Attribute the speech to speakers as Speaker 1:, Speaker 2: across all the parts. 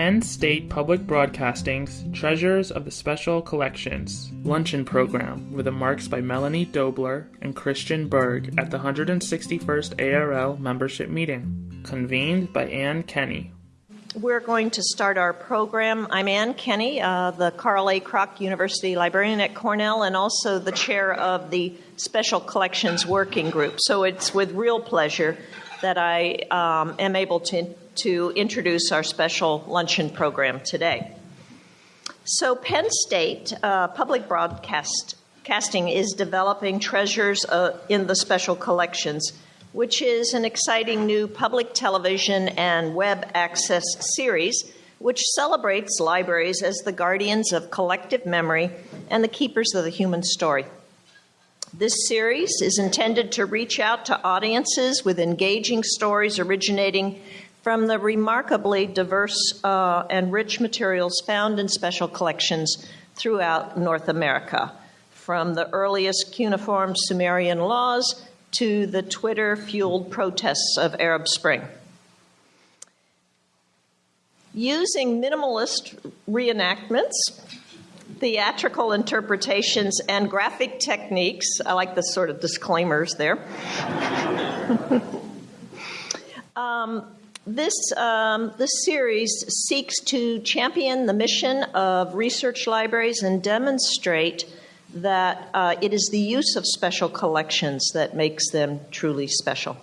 Speaker 1: Penn State Public Broadcasting's Treasures of the Special Collections luncheon program with the marks by Melanie Dobler and Christian Berg at the 161st ARL membership meeting, convened by Anne Kenney.
Speaker 2: We're going to start our program. I'm Anne Kenney, uh, the Carl A. Kroch University librarian at Cornell, and also the chair of the Special Collections Working Group. So it's with real pleasure that I um, am able to, to introduce our special luncheon program today. So, Penn State uh, Public Broadcasting is developing treasures uh, in the special collections, which is an exciting new public television and web access series which celebrates libraries as the guardians of collective memory and the keepers of the human story. This series is intended to reach out to audiences with engaging stories originating from the remarkably diverse uh, and rich materials found in special collections throughout North America, from the earliest cuneiform Sumerian laws to the Twitter fueled protests of Arab Spring. Using minimalist reenactments, theatrical interpretations and graphic techniques. I like the sort of disclaimers there. um, this, um, this series seeks to champion the mission of research libraries and demonstrate that uh, it is the use of special collections that makes them truly special.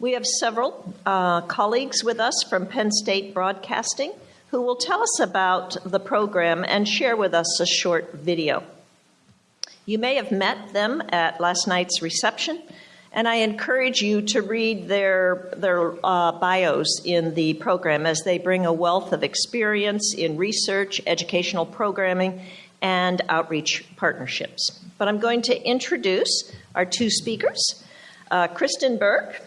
Speaker 2: We have several uh, colleagues with us from Penn State Broadcasting who will tell us about the program and share with us a short video. You may have met them at last night's reception, and I encourage you to read their, their uh, bios in the program as they bring a wealth of experience in research, educational programming, and outreach partnerships. But I'm going to introduce our two speakers. Uh, Christian Berg,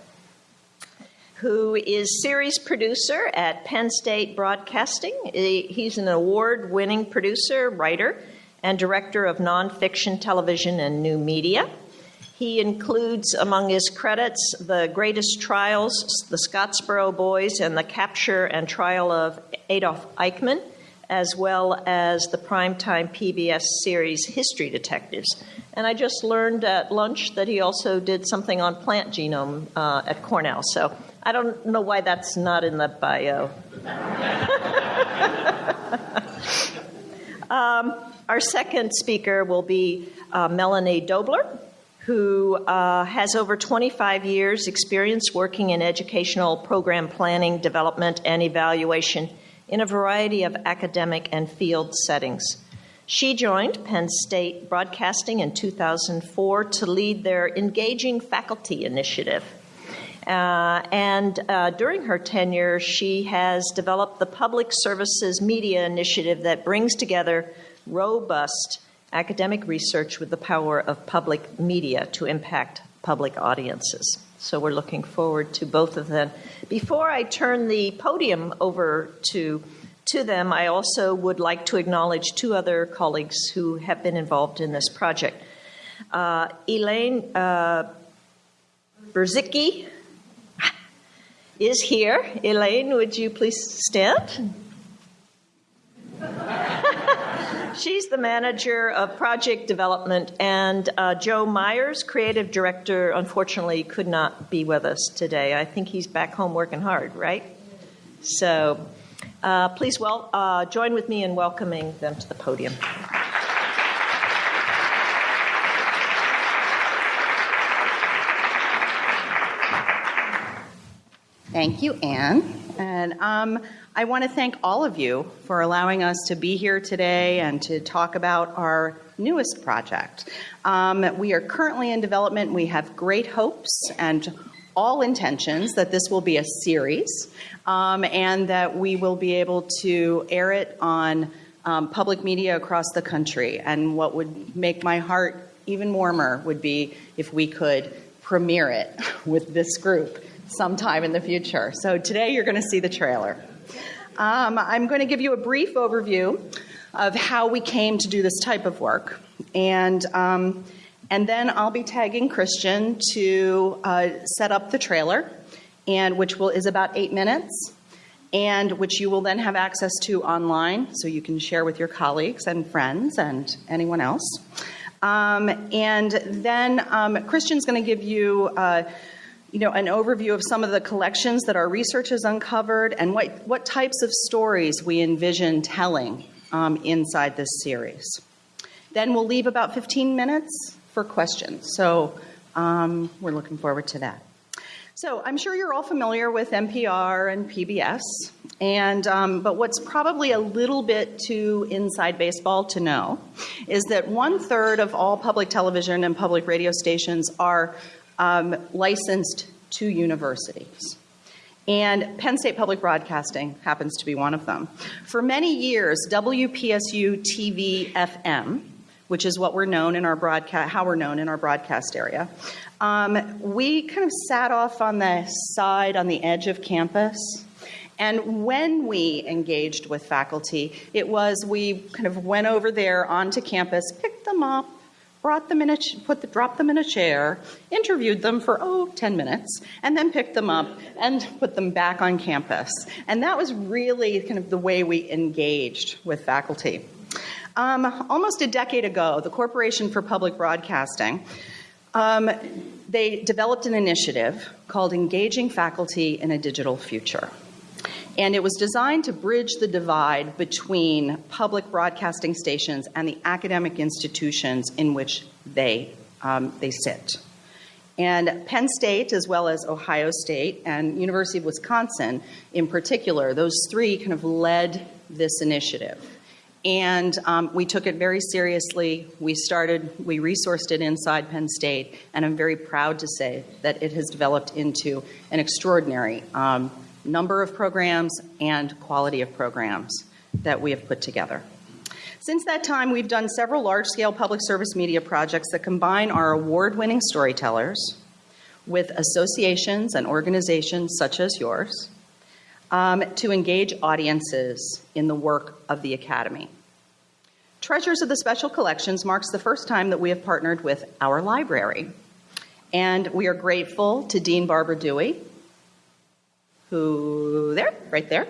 Speaker 2: who is series producer at Penn State Broadcasting. He's an award winning producer, writer, and director of nonfiction television and new media. He includes among his credits The Greatest Trials, The Scottsboro Boys, and The Capture and Trial of Adolf Eichmann, as well as the primetime PBS series History Detectives. And I just learned at lunch that he also did something on plant genome uh, at Cornell. So I don't know why that's not in the bio. um, our second speaker will be uh, Melanie Dobler, who uh, has over 25 years' experience working in educational program planning, development, and evaluation in a variety of academic and field settings. She joined Penn State Broadcasting in 2004 to lead their Engaging Faculty initiative. Uh, and uh, during her tenure, she has developed the Public Services Media Initiative that brings together robust academic research with the power of public media to impact public audiences. So we're looking forward to both of them. Before I turn the podium over to to them, I also would like to acknowledge two other colleagues who have been involved in this project. Uh, Elaine uh, Berzicki is here. Elaine, would you please stand? She's the manager of project development, and uh, Joe Myers, creative director, unfortunately could not be with us today. I think he's back home working hard, right? So uh, please well, uh, join with me in welcoming them to the podium.
Speaker 3: Thank you, Anne. And um, I want to thank all of you for allowing us to be here today and to talk about our newest project. Um, we are currently in development. We have great hopes and all intentions that this will be a series um, and that we will be able to air it on um, public media across the country. And what would make my heart even warmer would be if we could premiere it with this group sometime in the future. So today you're going to see the trailer. Um, I'm going to give you a brief overview of how we came to do this type of work. And um, and then I'll be tagging Christian to uh, set up the trailer, and which will is about eight minutes. and which you will then have access to online so you can share with your colleagues and friends and anyone else. Um, and then um, Christian's going to give you. Uh, you know, an overview of some of the collections that our research has uncovered and what, what types of stories we envision telling um, inside this series. Then we'll leave about 15 minutes for questions. So um, we're looking forward to that. So I'm sure you're all familiar with NPR and PBS, and um, but what's probably a little bit too inside baseball to know is that one third of all public television and public radio stations are licensed to universities. And Penn State Public Broadcasting happens to be one of them. For many years, WPSU TV FM, which is what we're known in our broadcast, how we're known in our broadcast area, um, we kind of sat off on the side, on the edge of campus. And when we engaged with faculty, it was we kind of went over there onto campus, picked them up, brought them in a, put the, dropped them in a chair, interviewed them for, oh, 10 minutes, and then picked them up and put them back on campus. And that was really kind of the way we engaged with faculty. Um, almost a decade ago, the Corporation for Public Broadcasting, um, they developed an initiative called Engaging Faculty in a Digital Future. And it was designed to bridge the divide between public broadcasting stations and the academic institutions in which they, um, they sit. And Penn State, as well as Ohio State and University of Wisconsin in particular, those three kind of led this initiative. And um, we took it very seriously. We started, we resourced it inside Penn State, and I'm very proud to say that it has developed into an extraordinary um, number of programs and quality of programs that we have put together. Since that time, we've done several large scale public service media projects that combine our award winning storytellers with associations and organizations such as yours um, to engage audiences in the work of the Academy. Treasures of the Special Collections marks the first time that we have partnered with our library. And we are grateful to Dean Barbara Dewey, who there, right there,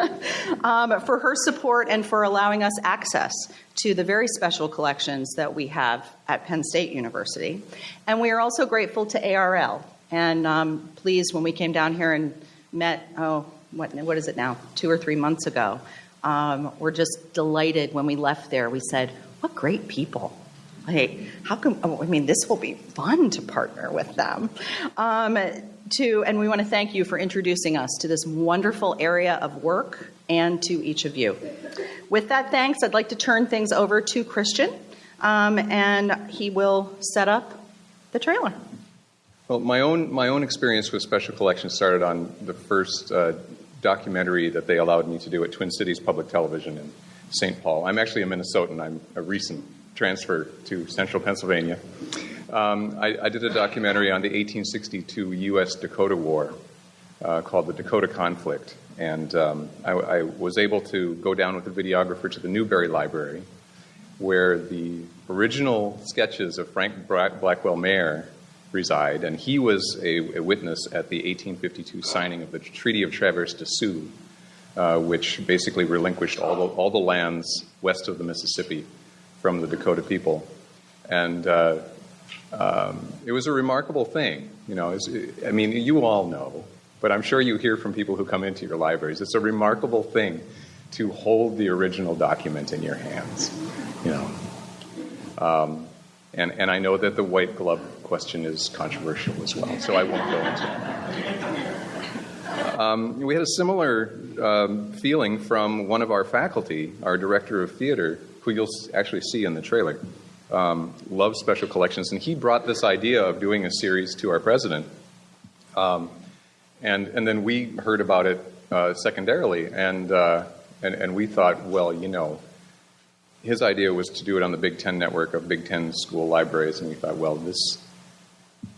Speaker 3: um, for her support and for allowing us access to the very special collections that we have at Penn State University. And we are also grateful to ARL. And um, please, when we came down here and met, oh, what, what is it now, two or three months ago, um, we're just delighted when we left there. We said, what great people. Hey, how come, oh, I mean, this will be fun to partner with them. Um, to, and we want to thank you for introducing us to this wonderful area of work and to each of you. With that, thanks. I'd like to turn things over to Christian, um, and he will set up the trailer.
Speaker 4: Well, my own my own experience with special collections started on the first uh, documentary that they allowed me to do at Twin Cities Public Television in St. Paul. I'm actually a Minnesotan. I'm a recent transfer to Central Pennsylvania. Um, I, I, did a documentary on the 1862 U.S. Dakota War uh, called The Dakota Conflict. And um, I, I, was able to go down with the videographer to the Newberry Library, where the original sketches of Frank Blackwell Mayer reside. And he was a, a witness at the 1852 signing of the Treaty of Traverse des Sioux, uh, which basically relinquished all the, all the lands west of the Mississippi from the Dakota people. And uh, um, it was a remarkable thing. You know, I mean, you all know, but I'm sure you hear from people who come into your libraries. It's a remarkable thing to hold the original document in your hands. You know, um, and and I know that the white glove question is controversial as well, so I won't go into that. Um, we had a similar um, feeling from one of our faculty, our director of theater, who you'll actually see in the trailer um, loves special collections, and he brought this idea of doing a series to our president. Um, and, and then we heard about it uh, secondarily, and, uh, and, and we thought, well, you know, his idea was to do it on the Big Ten network of Big Ten school libraries, and we thought, well, this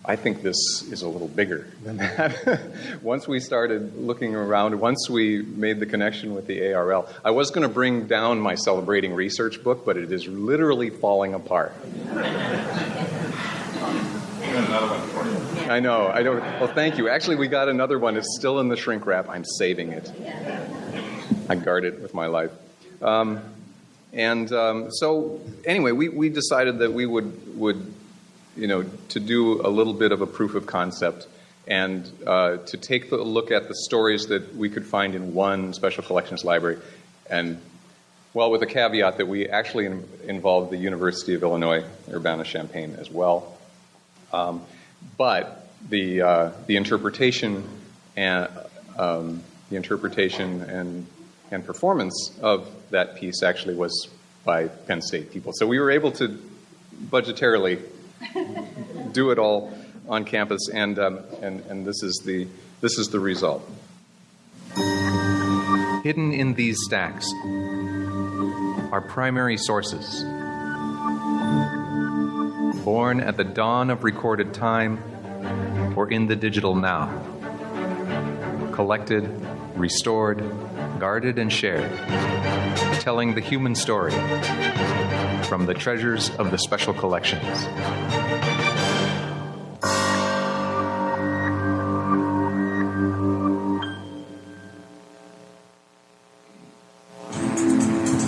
Speaker 4: I think this is a little bigger than that. once we started looking around, once we made the connection with the ARL, I was going to bring down my celebrating research book, but it is literally falling apart. I know. I don't. Well, thank you. Actually, we got another one. It's still in the shrink wrap. I'm saving it. I guard it with my life. Um, and um, so, anyway, we, we decided that we would would you know to do a little bit of a proof of concept and uh, to take a look at the stories that we could find in one special collections library, and well, with a caveat that we actually in, involved the University of Illinois Urbana-Champaign as well. Um, but the uh, the interpretation and um, the interpretation and and performance of that piece actually was by Penn State people. So we were able to budgetarily do it all on campus, and um, and and this is the this is the result.
Speaker 5: Hidden in these stacks are primary sources. Born at the dawn of recorded time or in the digital now. Collected, restored, guarded, and shared. Telling the human story from the treasures of the special collections.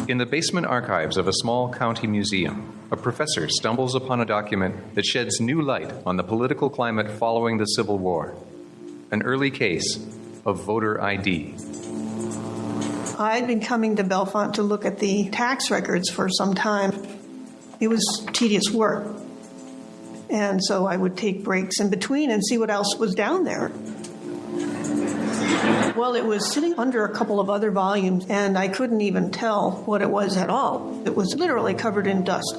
Speaker 5: In the basement archives of a small county museum, a professor stumbles upon a document that sheds new light on the political climate following the Civil War. An early case of voter ID.
Speaker 6: I'd been coming to Bellefonte to look at the tax records for some time. It was tedious work. And so I would take breaks in between and see what else was down there. Well, it was sitting under a couple of other volumes, and I couldn't even tell what it was at all. It was literally covered in dust.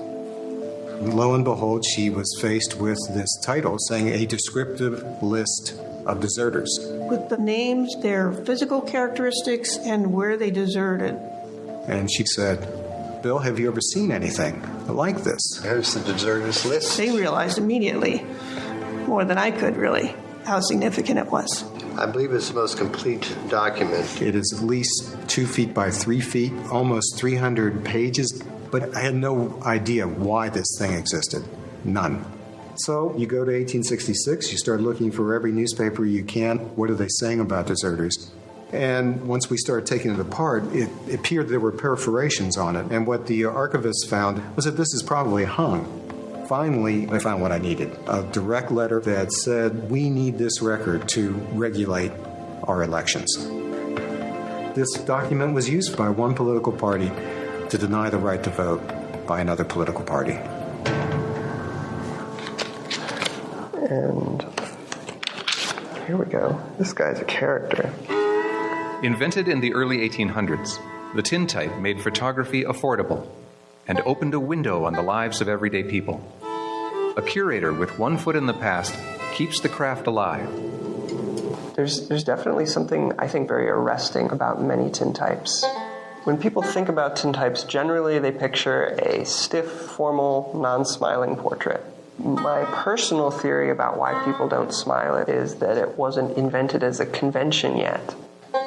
Speaker 7: Lo and behold, she was faced with this title saying a descriptive list of deserters.
Speaker 6: With the names, their physical characteristics, and where they deserted.
Speaker 7: And she said, Bill, have you ever seen anything like this?
Speaker 8: There's the deserters list.
Speaker 6: They realized immediately, more than I could really, how significant it was.
Speaker 8: I believe it's the most complete document.
Speaker 7: It is at least two feet by three feet, almost 300 pages, but I had no idea why this thing existed. None. So you go to 1866, you start looking for every newspaper you can. What are they saying about deserters? And once we started taking it apart, it appeared there were perforations on it. And what the archivist found was that this is probably hung. Finally, I found what I needed a direct letter that said, We need this record to regulate our elections. This document was used by one political party to deny the right to vote by another political party.
Speaker 9: And here we go. This guy's a character.
Speaker 5: Invented in the early 1800s, the tintype made photography affordable and opened a window on the lives of everyday people. A curator with one foot in the past keeps the craft alive.
Speaker 9: There's, there's definitely something I think very arresting about many tintypes. When people think about tintypes, generally they picture a stiff, formal, non smiling portrait. My personal theory about why people don't smile is that it wasn't invented as a convention yet.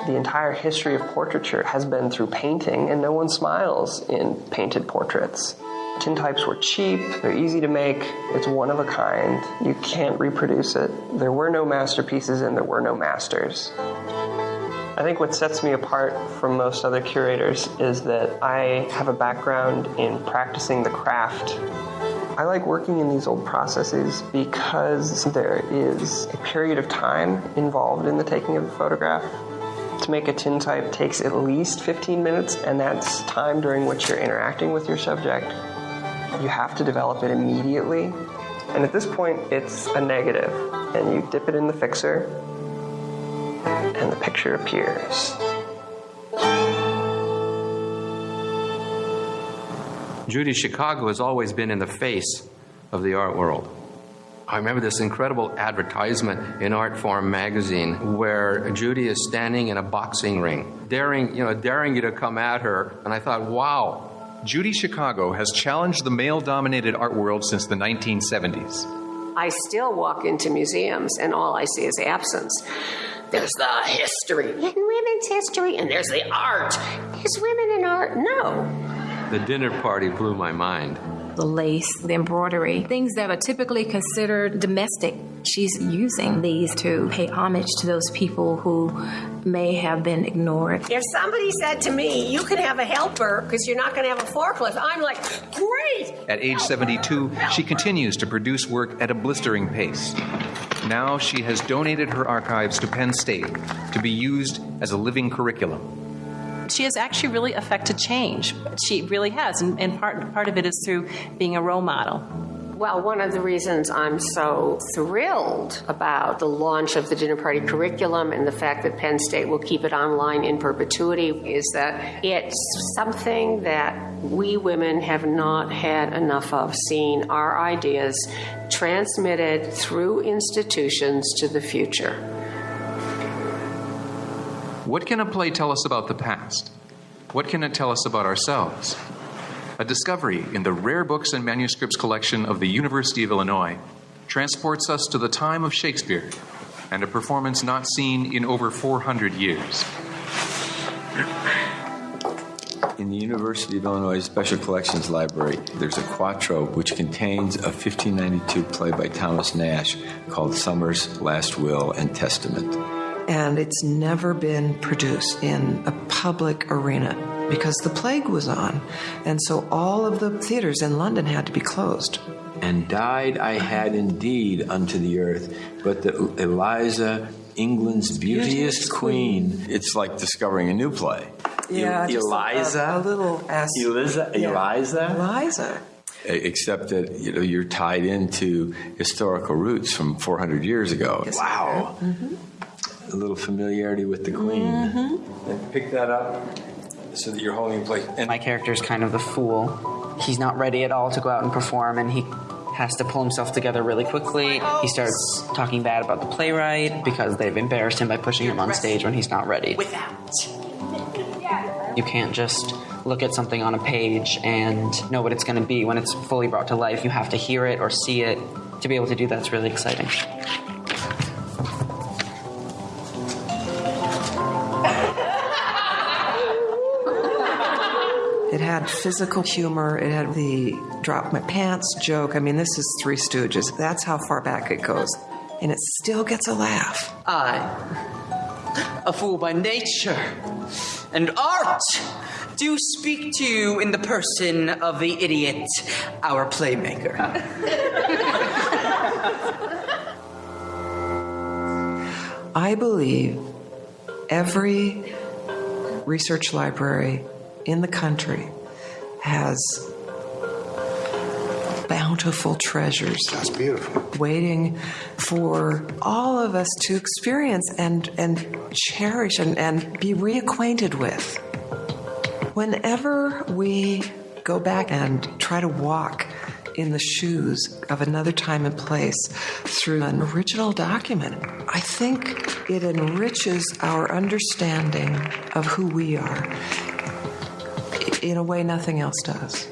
Speaker 9: The entire history of portraiture has been through painting, and no one smiles in painted portraits. Tintypes were cheap, they're easy to make, it's one of a kind, you can't reproduce it. There were no masterpieces and there were no masters. I think what sets me apart from most other curators is that I have a background in practicing the craft. I like working in these old processes because there is a period of time involved in the taking of a photograph. To make a tintype takes at least 15 minutes, and that's time during which you're interacting with your subject. You have to develop it immediately, and at this point, it's a negative, and you dip it in the fixer, and the picture appears.
Speaker 10: Judy Chicago has always been in the face of the art world. I remember this incredible advertisement in Artforum magazine where Judy is standing in a boxing ring, daring, you know, daring you to come at her. And I thought, wow.
Speaker 5: Judy Chicago has challenged the male dominated art world since the 1970s.
Speaker 11: I still walk into museums and all I see is absence. There's the history, in women's history, and there's the art. Is women in art. No.
Speaker 10: The dinner party blew my mind.
Speaker 12: The lace, the embroidery, things that are typically considered domestic She's using these to pay homage to those people who may have been ignored.
Speaker 11: If somebody said to me, you can have a helper because you're not going to have a forklift, I'm like, great!
Speaker 5: At age 72, she continues to produce work at a blistering pace. Now she has donated her archives to Penn State to be used as a living curriculum
Speaker 13: she has actually really affected change. She really has, and, and, part part of it is through being a role model.
Speaker 11: Well, one of the reasons I'm so thrilled about the launch of the dinner party curriculum and the fact that Penn State will keep it online in perpetuity is that it's something that we women have not had enough of seeing our ideas transmitted through institutions to the future.
Speaker 5: What can a play tell us about the past? What can it tell us about ourselves? a discovery in the rare books and manuscripts collection of the University of Illinois transports us to the time of Shakespeare and a performance not seen in over 400 years.
Speaker 14: In the University of Illinois Special Collections Library, there's a quarto which contains a 1592 play by Thomas Nashe called Summer's Last Will and Testament.
Speaker 15: And it's never been produced in a public arena because the plague was on. And so all of the theaters in London had to be closed.
Speaker 14: And died I had indeed unto the earth, but the Eliza, England's beauteous queen. It's like discovering a new play.
Speaker 15: Yeah,
Speaker 14: Eliza,
Speaker 15: a, a, little S.
Speaker 14: Eliza,
Speaker 15: yeah.
Speaker 14: Eliza,
Speaker 15: Eliza.
Speaker 14: Except that you know you're tied into historical roots from 400 years ago.
Speaker 15: Yes,
Speaker 14: wow,
Speaker 15: mm-hmm.
Speaker 14: A little familiarity with the queen.
Speaker 15: Mm-hmm.
Speaker 14: And pick that up so that you're holding a plate.
Speaker 16: And my character is kind of the fool. He's not ready at all to go out and perform, and he has to pull himself together really quickly. He starts talking bad about the playwright because they've embarrassed him by pushing him on stage when he's not ready. Without. You can't just look at something on a page and know what it's going to be when it's fully brought to life. You have to hear it or see it. To be able to do that's really exciting.
Speaker 15: It had physical humor. It had the drop my pants joke. I mean, this is Three Stooges. That's how far back it goes. And it still gets a laugh.
Speaker 16: I, a fool by nature and art, do speak to you in the person of the idiot, our playmaker.
Speaker 15: I believe every research library in the country has bountiful treasures.
Speaker 7: That's beautiful.
Speaker 15: Waiting for all of us to experience and, and cherish and, and be reacquainted with. Whenever we go back and try to walk in the shoes of another time and place through an original document, I think it enriches our understanding of who we are in a way nothing else does.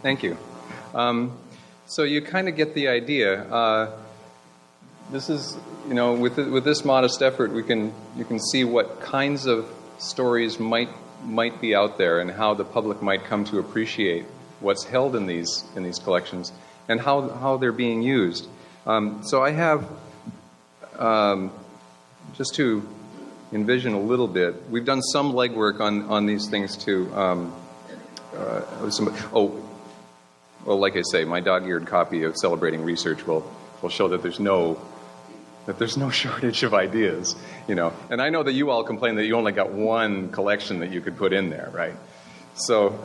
Speaker 4: Thank you. Um, so you kind of get the idea. Uh, this is, you know, with, with this modest effort, we can, you can see what kinds of stories might, might be out there and how the public might come to appreciate what's held in these, in these collections and how, how they're being used. Um, so I have, um, just to envision a little bit, we've done some legwork on, on these things too. Um, uh, some, oh, well, like I say, my dog-eared copy of Celebrating Research will, will show that there's no that there's no shortage of ideas, you know. And I know that you all complain that you only got one collection that you could put in there, right? So,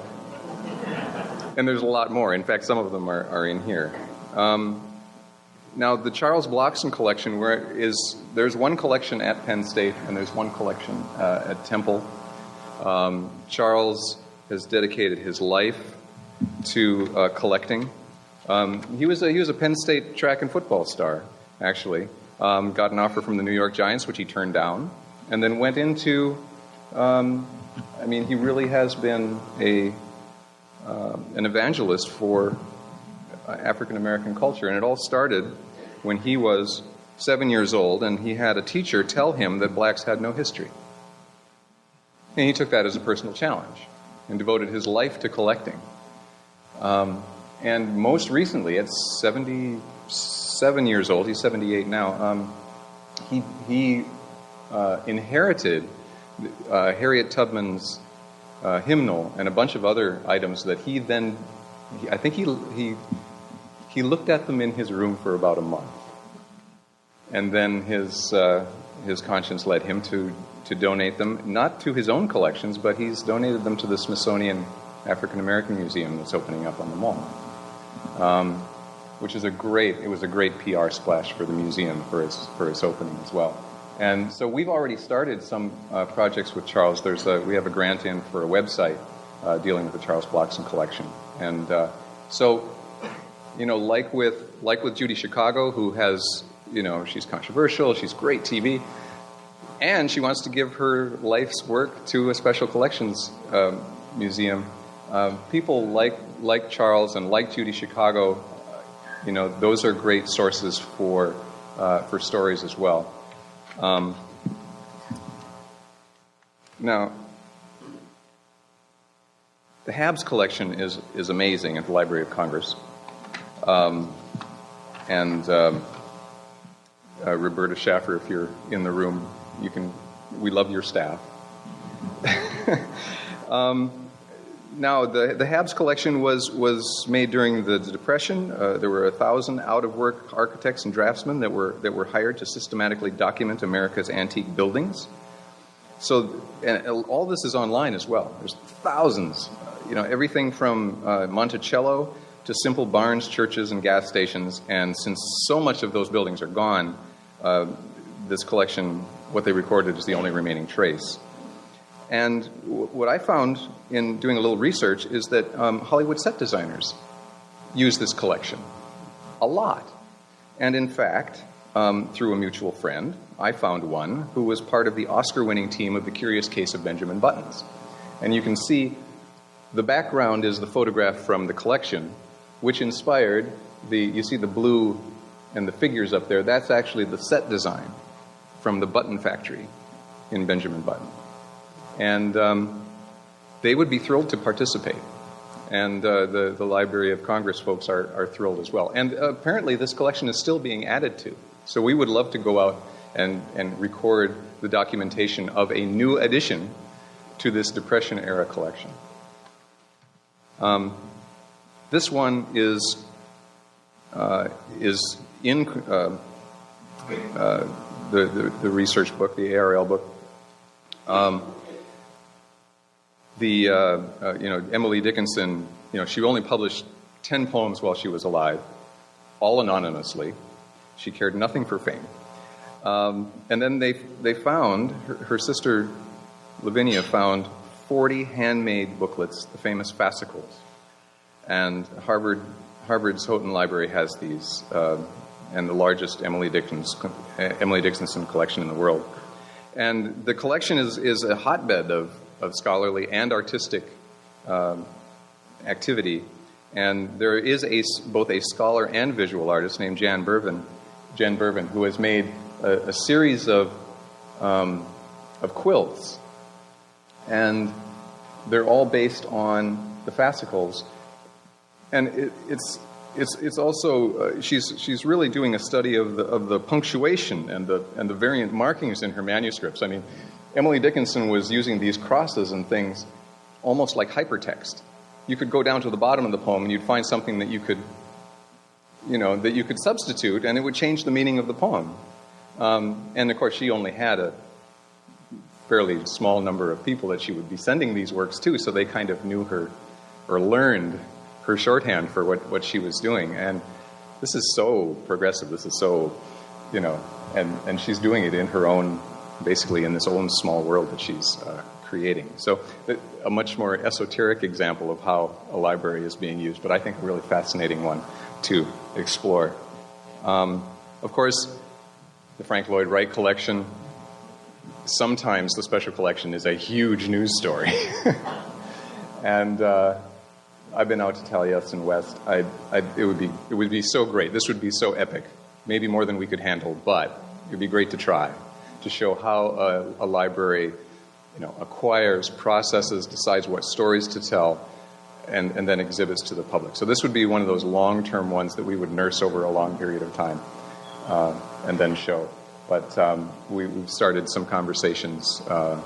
Speaker 4: and there's a lot more. In fact, some of them are, are in here. Um, now, the Charles Blockson collection, where is there's one collection at Penn State and there's one collection uh, at Temple. Um, Charles has dedicated his life to uh, collecting. Um, he was a, he was a Penn State track and football star, actually. Um, got an offer from the New York Giants, which he turned down, and then went into um, I mean, he really has been a uh, an evangelist for African American culture, and it all started when he was seven years old, and he had a teacher tell him that blacks had no history. And he took that as a personal challenge and devoted his life to collecting. Um, and most recently, at 77 years old, he's 78 now, um, he, he uh, inherited uh, Harriet Tubman's uh, hymnal and a bunch of other items that he then, he, I think he, he, he looked at them in his room for about a month. And then his, uh, his conscience led him to, to donate them, not to his own collections, but he's donated them to the Smithsonian African American Museum that's opening up on the mall. Um, which is a great, it was a great PR splash for the museum for its, for its opening as well. And so we've already started some uh, projects with Charles. There's a, we have a grant in for a website uh, dealing with the Charles Blockson collection. And uh, so, you know, like with, like with Judy Chicago, who has, you know, she's controversial, she's great TV, and she wants to give her life's work to a special collections um, museum. Um, people like, like Charles and like Judy Chicago, you know, those are great sources for, uh, for stories as well. Um, now, the HABS collection is, is amazing at the Library of Congress. Um, and um, uh, Roberta Shaffer, if you're in the room, you can, we love your staff. um, now, the, the HABS collection was, was made during the, Depression. Uh, there were a thousand out of work architects and draftsmen that were, that were hired to systematically document America's antique buildings. So, and all this is online as well. There's thousands, you know, everything from uh, Monticello to simple barns, churches, and gas stations. And since so much of those buildings are gone, uh, this collection, what they recorded, is the only remaining trace. And what I found in doing a little research is that um, Hollywood set designers use this collection a lot. And in fact, um, through a mutual friend, I found one who was part of the Oscar winning team of The Curious Case of Benjamin Buttons. And you can see the background is the photograph from the collection, which inspired the, you see the blue and the figures up there, that's actually the set design from the Button Factory in Benjamin Button. And um, they would be thrilled to participate. And uh, the, the Library of Congress folks are, are thrilled as well. And uh, apparently, this collection is still being added to. So we would love to go out and, and record the documentation of a new addition to this Depression era collection. Um, this one is, uh, is in uh, uh, the, the, the, research book, the ARL book. Um, the, uh, uh, you know, Emily Dickinson, you know, she only published 10 poems while she was alive, all anonymously. She cared nothing for fame. Um, and then they, they found, her, her, sister Lavinia found 40 handmade booklets, the famous fascicles. And Harvard, Harvard's Houghton Library has these, uh, and the largest Emily, Dickens, Emily Dickinson collection in the world. And the collection is, is a hotbed of of scholarly and artistic um, activity. And there is a, both a scholar and visual artist named Jan Bervin, Jen Bervin, who has made a, a series of, um, of quilts. And they're all based on the fascicles. And it, it's, it's, it's also, uh, she's, she's really doing a study of the, of the punctuation and the, and the variant markings in her manuscripts. I mean, Emily Dickinson was using these crosses and things almost like hypertext. You could go down to the bottom of the poem and you'd find something that you could, you know, that you could substitute and it would change the meaning of the poem. Um, and of course, she only had a fairly small number of people that she would be sending these works to, so they kind of knew her or learned her shorthand for what, what she was doing. And this is so progressive. This is so, you know, and, and she's doing it in her own basically in this own small world that she's uh, creating. So, a much more esoteric example of how a library is being used, but I think a really fascinating one to explore. Um, of course, the Frank Lloyd Wright collection, sometimes the special collection is a huge news story. and uh, I've been out to Taliesin West. I, I, it, would be, it would be so great. This would be so epic, maybe more than we could handle, but it would be great to try to show how a, a library you know, acquires, processes, decides what stories to tell, and, and then exhibits to the public. So this would be one of those long-term ones that we would nurse over a long period of time uh, and then show. But um, we, have started some conversations uh,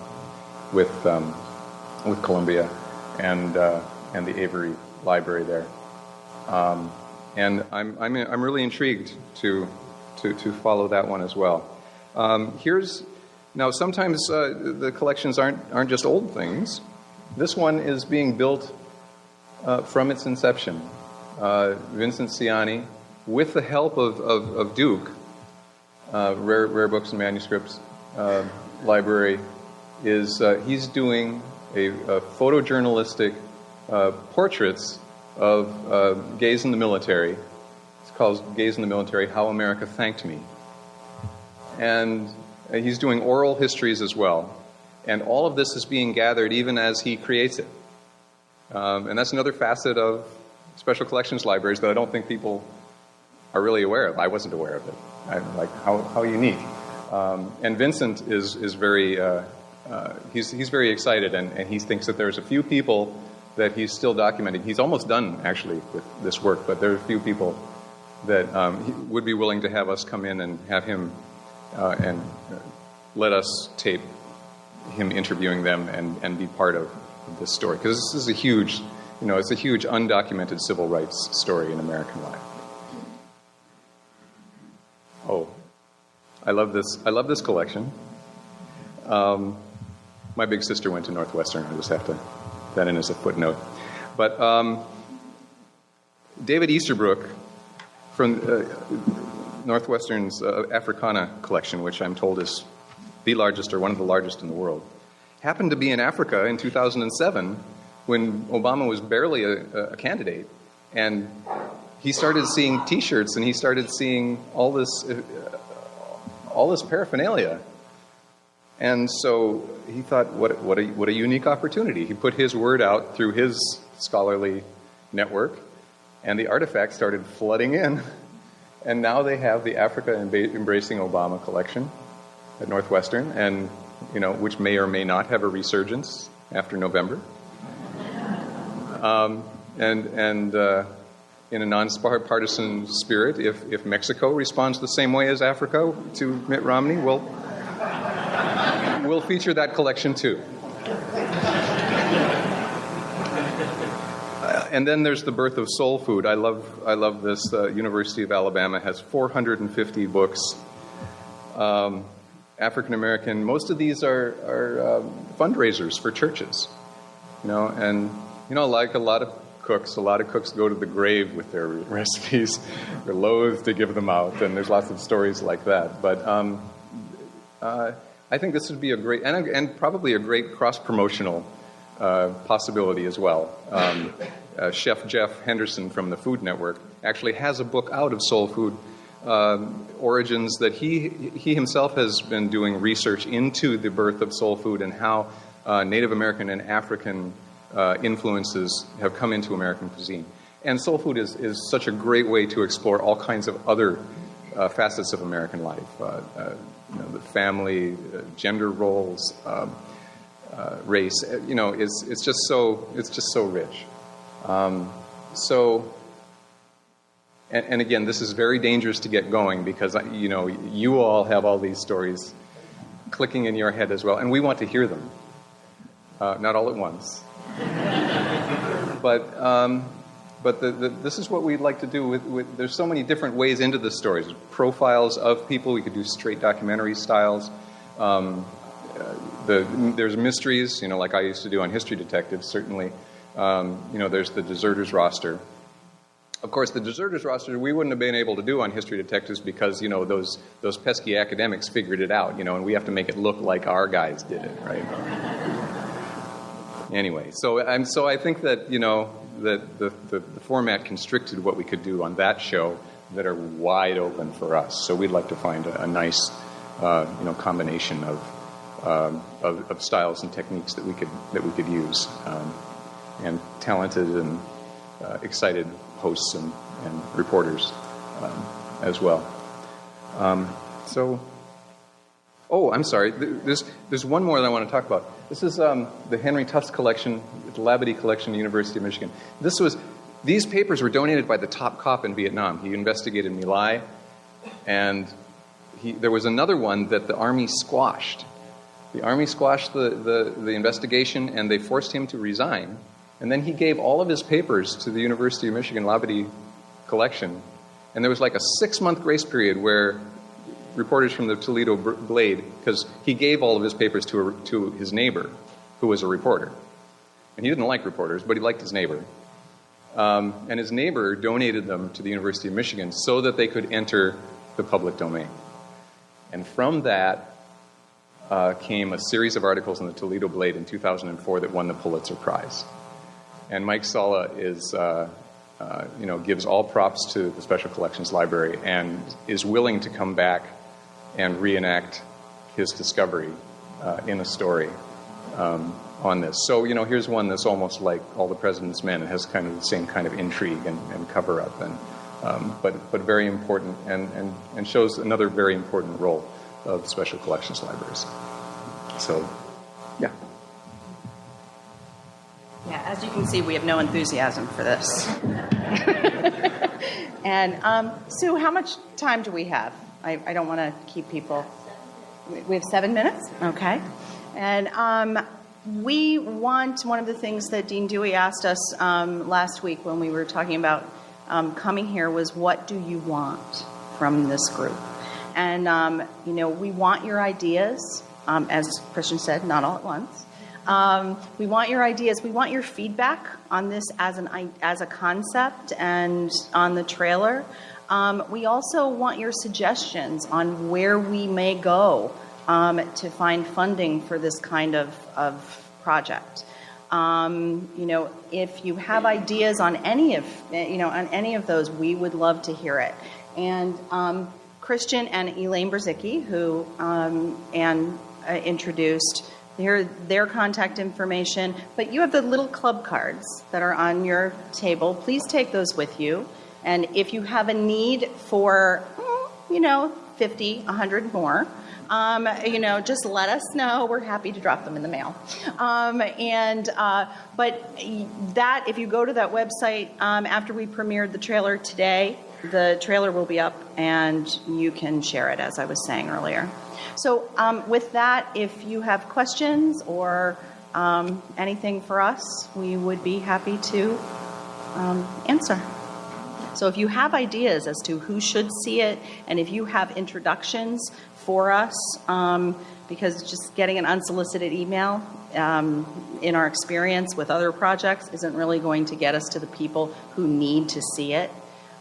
Speaker 4: with, um, with Columbia and, uh, and the Avery Library there. Um, and I'm, I'm, I'm really intrigued to, to, to follow that one as well. Um, here's, now sometimes uh, the collections aren't, aren't just old things. This one is being built uh, from its inception. Uh, Vincent Cianni, with the help of, of, of Duke, uh, Rare, Rare Books and Manuscripts uh, Library, is uh, he's doing a, a photojournalistic portraits of gays in the military. It's called Gays in the Military How America Thanked Me. And he's doing oral histories as well. And all of this is being gathered even as he creates it. Um, and that's another facet of special collections libraries that I don't think people are really aware of. I wasn't aware of it. I'm like how, how unique. Um, and Vincent is, is very, uh, uh, he's, he's very excited and, and he thinks that there's a few people that he's still documenting. He's almost done actually with this work, but there are a few people that um, would be willing to have us come in and have him uh, and let us tape him interviewing them and, and be part of this story because this is a huge, you know, it's a huge undocumented civil rights story in American life. Oh, I love this. I love this collection. Um, my big sister went to Northwestern. I just have to that in as a footnote. But um, David Easterbrook from uh, Northwestern's uh, Africana collection, which I'm told is the largest or one of the largest in the world, happened to be in Africa in 2007 when Obama was barely a, a candidate. And he started seeing T-shirts and he started seeing all this, uh, all this paraphernalia. And so he thought, what, what, a, what a unique opportunity. He put his word out through his scholarly network, and the artifacts started flooding in. And now they have the Africa Embracing Obama collection at Northwestern, and you know, which may or may not have a resurgence after November. Um, and and uh, in a nonpartisan spirit, if, if Mexico responds the same way as Africa to Mitt Romney, we'll, we'll feature that collection too. And then there's the birth of soul food. I love, I love this. Uh, University of Alabama has 450 books. Um, African American, most of these are, are um, fundraisers for churches. You know, and you know, like a lot of cooks, a lot of cooks go to the grave with their recipes. They're loath to give them out, and there's lots of stories like that. But um, uh, I think this would be a great, and, and probably a great cross promotional uh, possibility as well. Um, uh, Chef Jeff Henderson from the Food Network actually has a book out of soul food um, origins that he, he himself has been doing research into the birth of soul food and how uh, Native American and African uh, influences have come into American cuisine. And soul food is, is such a great way to explore all kinds of other uh, facets of American life. Uh, uh, you know, the family, uh, gender roles, um, race, you know, it's, it's just so, it's just so rich. Um, so and, and, again, this is very dangerous to get going because, you know, you all have all these stories clicking in your head as well, and we want to hear them. Uh, not all at once. but um, but the, the, this is what we'd like to do with, with, there's so many different ways into the stories profiles of people we could do straight documentary styles um, uh, the, there's mysteries you know like i used to do on history detectives certainly um, you know there's the deserters roster of course, the deserters roster we wouldn't have been able to do on History Detectives because you know those those pesky academics figured it out, you know, and we have to make it look like our guys did it, right? anyway, so and so I think that you know that the, the, the format constricted what we could do on that show that are wide open for us. So we'd like to find a, a nice uh, you know combination of um, of, of, styles and techniques that we could that we could use, um, and talented and uh, excited hosts and, and reporters um, as well. Um, so, oh, I'm sorry. There's there's one more that I want to talk about. This is um, the Henry Tufts collection, the Labadie collection, University of Michigan. This was these papers were donated by the top cop in Vietnam. He investigated My Lai, and he, there was another one that the Army squashed. The Army squashed the, the, the investigation and they forced him to resign. And then he gave all of his papers to the University of Michigan Labadie collection. And there was like a six month grace period where reporters from the Toledo Blade, because he gave all of his papers to, a, to his neighbor, who was a reporter. And he didn't like reporters, but he liked his neighbor. Um, and his neighbor donated them to the University of Michigan so that they could enter the public domain. And from that uh, came a series of articles in the Toledo Blade in 2004 that won the Pulitzer Prize. And Mike Sallah is, uh, uh, you know, gives all props to the Special Collections Library and is willing to come back and reenact his discovery uh, in a story um, on this. So, you know, here's one that's almost like All the President's Men. It has kind of the same kind of intrigue and, and cover up. And um, but, but very important and, and, and shows another very important role of special collections libraries. So, yeah.
Speaker 3: Yeah, as you can see, we have no enthusiasm for this. and um, Sue, how much time do we have? I, I don't want to keep people. We have seven minutes? Okay. And um, we want one of the things that Dean Dewey asked us um, last week when we were talking about um, coming here was what do you want from this group? And, um, you know, we want your ideas, um, as Christian said, not all at once. Um, we want your ideas. We want your feedback on this as, an, as a concept and on the trailer. Um, we also want your suggestions on where we may go um, to find funding for this kind of, of project. Um, you know, if you have ideas on any of, you know, on any of those, we would love to hear it. And um, Christian and Elaine Brzezicki, who um, Anne uh, introduced, their, their contact information, but you have the little club cards that are on your table. Please take those with you. And if you have a need for, mm, you know, 50, 100 more, um, you know, just let us know. We're happy to drop them in the mail. Um, and uh, but that, if you go to that website um, after we premiered the trailer today, the trailer will be up and you can share it, as I was saying earlier. So um, with that, if you have questions or um, anything for us, we would be happy to um, answer. So if you have ideas as to who should see it, and if you have introductions for us um, because just getting an unsolicited email um, in our experience with other projects isn't really going to get us to the people who need to see it.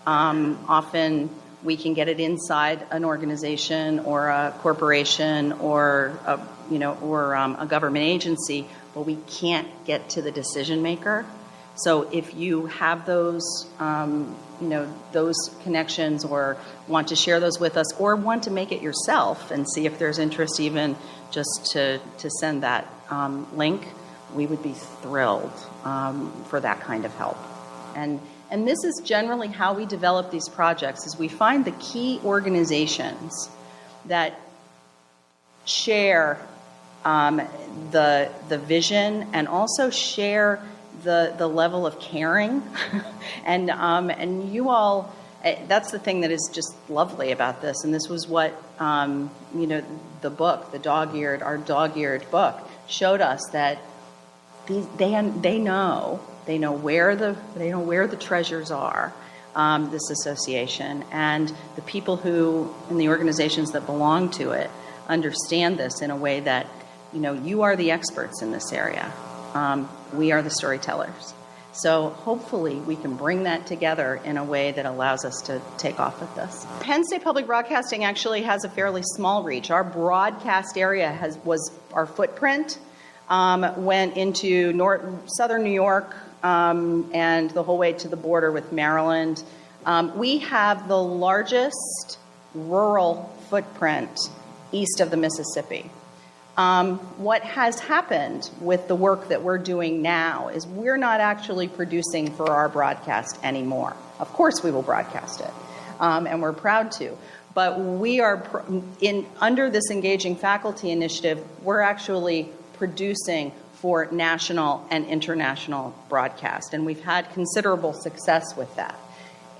Speaker 3: Um, often we can get it inside an organization or a corporation or a, you know or um, a government agency, but we can't get to the decision maker. So if you have those, um, you know, those connections or want to share those with us or want to make it yourself and see if there's interest even just to, to send that um, link, we would be thrilled um, for that kind of help. And, and this is generally how we develop these projects is we find the key organizations that share um, the, the vision and also share the, the level of caring. and, um, and you all, eh, that's the thing that is just lovely about this. And this was what, um, you know, the book, the dog-eared, our dog-eared book, showed us that these, they, they know, they know where the, they know where the treasures are. Um, this association and the people who in the organizations that belong to it understand this in a way that you know you are the experts in this area um, we are the storytellers. So hopefully we can bring that together in a way that allows us to take off with this. Penn State Public Broadcasting actually has a fairly small reach. Our broadcast area has was our footprint um, went into north, southern New York and the whole way to the border with Maryland. Um, we have the largest rural footprint east of the Mississippi. Um, what has happened with the work that we're doing now is we're not actually producing for our broadcast anymore. Of course, we will broadcast it, um, and we're proud to. But we are in under this engaging faculty initiative. We're actually producing for national and international broadcast, and we've had considerable success with that.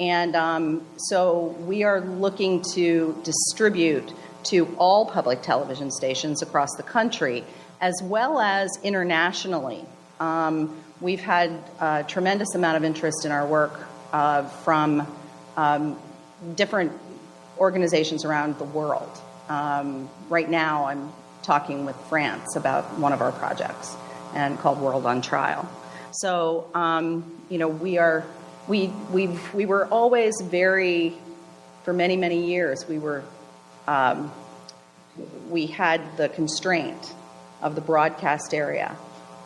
Speaker 3: And um, so we are looking to distribute to all public television stations across the country, as well as internationally. Um, we've had a tremendous amount of interest in our work uh, from um, different organizations around the world. Um, right now, I'm talking with France about one of our projects and called World on Trial. So, um, you know, we are we we we were always very, for many many years, we were um, we had the constraint of the broadcast area.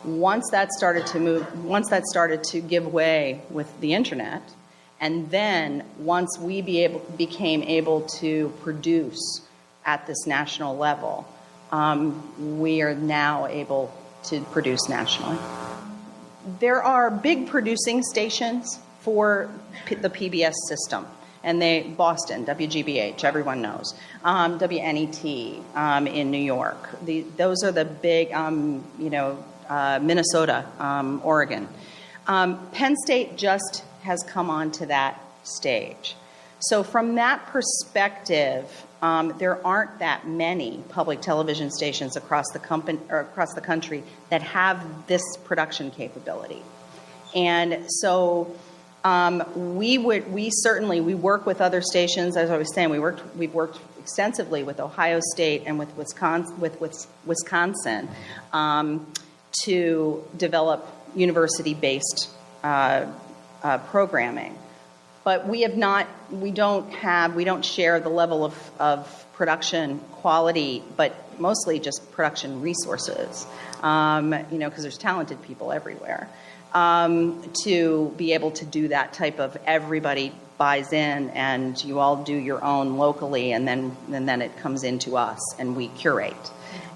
Speaker 3: Once that started to move, once that started to give way with the internet, and then once we be able, became able to produce at this national level, um, we are now able to produce nationally. There are big producing stations for P- the PBS system and they Boston, WGBH, everyone knows, um, WNET um, in New York. The, those are the big, um, you know, uh, Minnesota, um, Oregon. Um, Penn State just has come onto that stage. So from that perspective, there aren't that many public television stations across the company or across the country that have this production capability. And so um, we would, we certainly, we work with other stations. As I was saying, we worked, we've worked extensively with Ohio State and with Wisconsin, with, with Wisconsin um, to develop university-based uh, uh, programming. But we have not, we don't have, we don't share the level of, of production quality, but mostly just production resources. Um, you know, because there's talented people everywhere um, to be able to do that type of everybody buys in and you all do your own locally and then and then it comes into us and we curate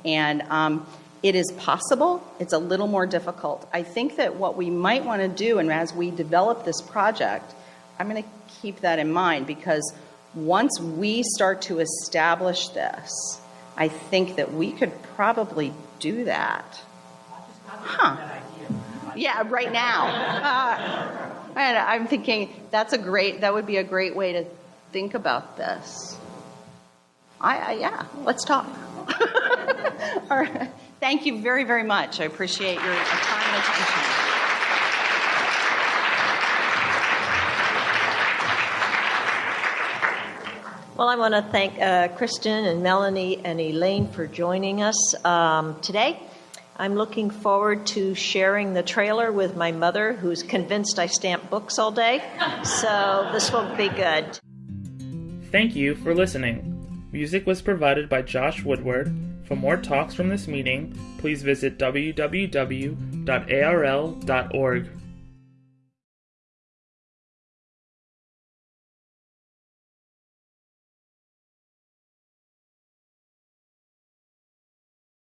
Speaker 3: and um, it is possible it's a little more difficult i think that what we might want to do and as we develop this project i'm going to keep that in mind because once we start to establish this i think that we could probably do that huh yeah, right now. Uh, and I'm thinking that's a great, that would be a great way to think about this. I, I yeah, let's talk. All right. Thank you very, very much. I appreciate your time and attention.
Speaker 2: Well, I want to thank uh, Kristen and Melanie and Elaine for joining us um, today. I'm looking forward to sharing the trailer with my mother, who's convinced I stamp books all day. So this will be good.
Speaker 1: Thank you for listening. Music was provided by Josh Woodward. For more talks from this meeting, please visit www.arl.org.